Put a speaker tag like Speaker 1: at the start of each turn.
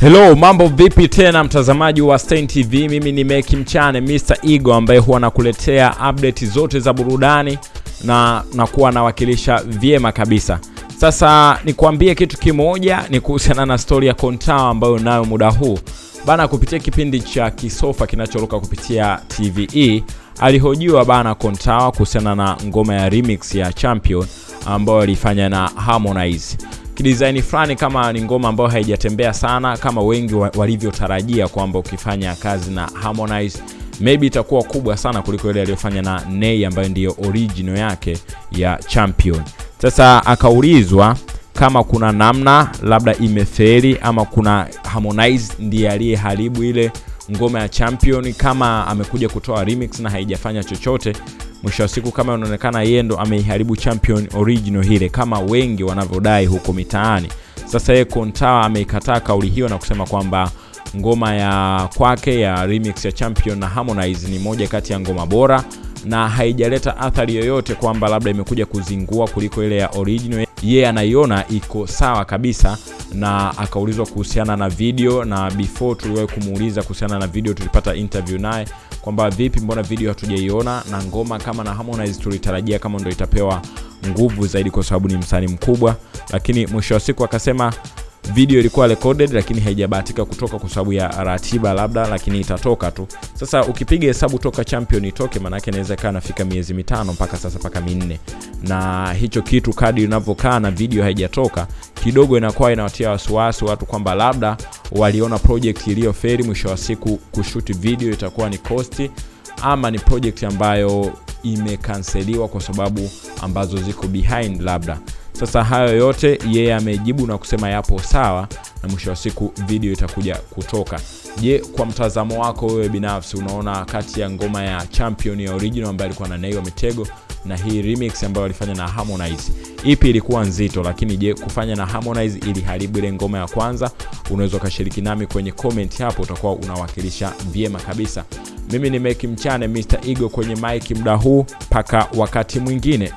Speaker 1: Hello, mambo vipi tena mtazamaji wa Stein TV? Mimi ni Meki Mchane Mr. Ego ambaye huwa nakuletea update zote za burudani na nakuwa nawakilisha vyema kabisa. Sasa nikuambie kitu kimoja, ni kuhusiana na stori ya Kontawa ambayo nayo muda huu bana, kupitia kipindi cha Kisofa kinachoruka kupitia TVE alihojiwa bana Kontawa kuhusiana na ngoma ya remix ya Champion ambayo alifanya na Harmonize kidesign fulani kama ni ngoma ambayo haijatembea sana kama wengi walivyotarajia kwamba ukifanya kazi na Harmonize maybe itakuwa kubwa sana kuliko ile aliyofanya na Nay ambayo ndiyo original yake ya Champion. Sasa akaulizwa kama kuna namna labda imeferi ama kuna Harmonize ndiye aliyeharibu ile ngoma ya Champion, kama amekuja kutoa remix na haijafanya chochote mwisho wa siku kama inaonekana yeye ndo ameiharibu Champion original hile kama wengi wanavyodai huko mitaani. Sasa yeye Kontawa ameikataa kauli hiyo na kusema kwamba ngoma ya kwake ya remix ya Champion na Harmonize ni moja kati ya ngoma bora na haijaleta athari yoyote kwamba labda imekuja kuzingua kuliko ile ya original. Yeye yeah, anaiona iko sawa kabisa, na akaulizwa kuhusiana na video, na before tuliwahi kumuuliza kuhusiana na video, tulipata interview naye kwamba vipi, mbona video hatujaiona, na ngoma kama na Harmonize tulitarajia kama ndo itapewa nguvu zaidi kwa sababu ni msanii mkubwa, lakini mwisho wa siku akasema video ilikuwa recorded lakini haijabahatika kutoka kwa sababu ya ratiba labda, lakini itatoka tu. Sasa ukipiga hesabu toka Champion itoke, maanake inaweza ikawa nafika miezi mitano mpaka sasa mpaka minne, na hicho kitu kadi inavyokaa na video haijatoka kidogo, inakuwa inawatia wasiwasi watu kwamba labda waliona project iliyoferi, mwisho wa siku kushuti video itakuwa ni kosti ama ni project ambayo imekanseliwa kwa sababu ambazo ziko behind labda. Sasa hayo yote yeye amejibu na kusema yapo sawa, na mwisho wa siku video itakuja kutoka. Je, kwa mtazamo wako wewe binafsi unaona kati ya ngoma ya Champion ya original ambayo alikuwa na Nay Mitego na hii remix ambayo alifanya na Harmonize, ipi ilikuwa nzito? Lakini je, kufanya na Harmonize iliharibu ile ngoma ya kwanza? Unaweza ukashiriki nami kwenye comment hapo, utakuwa unawakilisha vyema kabisa. Mimi ni Meki Mchane Mr. Ego kwenye mic muda huu, mpaka wakati mwingine.